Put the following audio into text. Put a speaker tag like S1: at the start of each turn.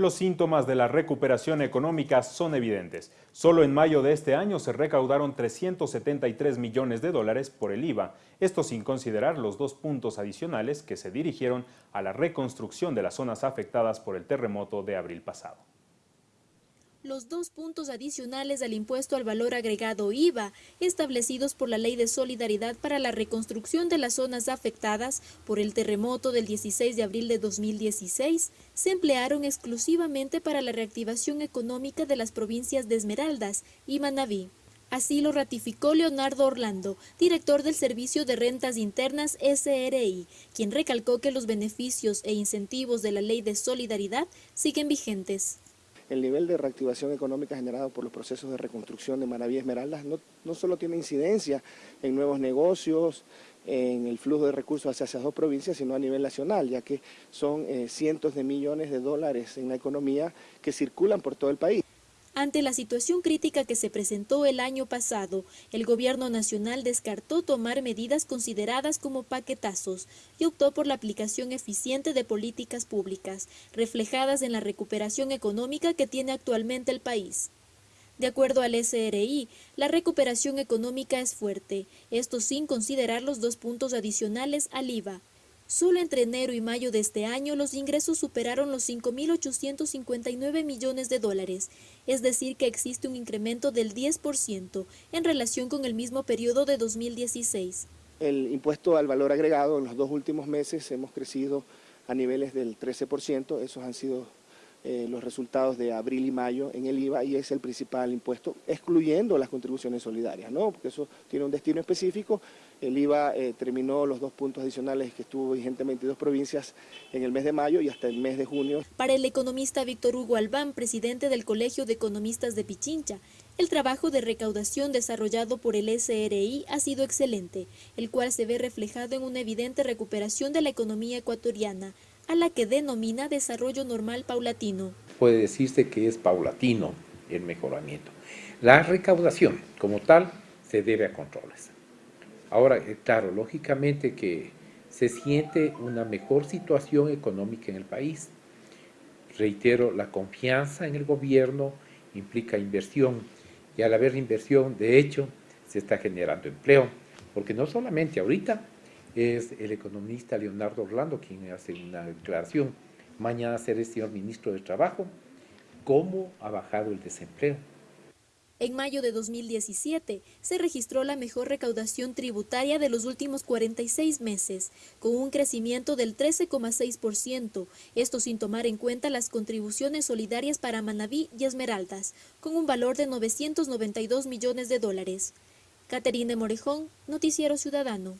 S1: Los síntomas de la recuperación económica son evidentes. Solo en mayo de este año se recaudaron 373 millones de dólares por el IVA, esto sin considerar los dos puntos adicionales que se dirigieron a la reconstrucción de las zonas afectadas por el terremoto de abril pasado.
S2: Los dos puntos adicionales al impuesto al valor agregado IVA, establecidos por la Ley de Solidaridad para la reconstrucción de las zonas afectadas por el terremoto del 16 de abril de 2016, se emplearon exclusivamente para la reactivación económica de las provincias de Esmeraldas y Manabí. Así lo ratificó Leonardo Orlando, director del Servicio de Rentas Internas SRI, quien recalcó que los beneficios e incentivos de la Ley de Solidaridad siguen vigentes
S3: el nivel de reactivación económica generado por los procesos de reconstrucción de Manaví Esmeraldas no, no solo tiene incidencia en nuevos negocios, en el flujo de recursos hacia esas dos provincias, sino a nivel nacional, ya que son eh, cientos de millones de dólares en la economía que circulan por todo el país.
S2: Ante la situación crítica que se presentó el año pasado, el gobierno nacional descartó tomar medidas consideradas como paquetazos y optó por la aplicación eficiente de políticas públicas, reflejadas en la recuperación económica que tiene actualmente el país. De acuerdo al SRI, la recuperación económica es fuerte, esto sin considerar los dos puntos adicionales al IVA, Solo entre enero y mayo de este año los ingresos superaron los 5.859 millones de dólares, es decir que existe un incremento del 10% en relación con el mismo periodo de 2016.
S3: El impuesto al valor agregado en los dos últimos meses hemos crecido a niveles del 13%, esos han sido eh, los resultados de abril y mayo en el IVA y es el principal impuesto, excluyendo las contribuciones solidarias, ¿no? porque eso tiene un destino específico. El IVA eh, terminó los dos puntos adicionales que estuvo vigente en 22 provincias en el mes de mayo y hasta el mes de junio.
S2: Para el economista Víctor Hugo Albán, presidente del Colegio de Economistas de Pichincha, el trabajo de recaudación desarrollado por el SRI ha sido excelente, el cual se ve reflejado en una evidente recuperación de la economía ecuatoriana, a la que denomina desarrollo normal paulatino.
S4: Puede decirse que es paulatino el mejoramiento. La recaudación como tal se debe a controles. Ahora, eh, claro, lógicamente que se siente una mejor situación económica en el país. Reitero, la confianza en el gobierno implica inversión y al haber inversión, de hecho, se está generando empleo, porque no solamente ahorita, es el economista Leonardo Orlando quien hace una declaración. Mañana será el señor ministro de Trabajo. ¿Cómo ha bajado el desempleo?
S2: En mayo de 2017 se registró la mejor recaudación tributaria de los últimos 46 meses, con un crecimiento del 13,6%, esto sin tomar en cuenta las contribuciones solidarias para Manabí y Esmeraldas, con un valor de 992 millones de dólares. Caterine Morejón, Noticiero Ciudadano.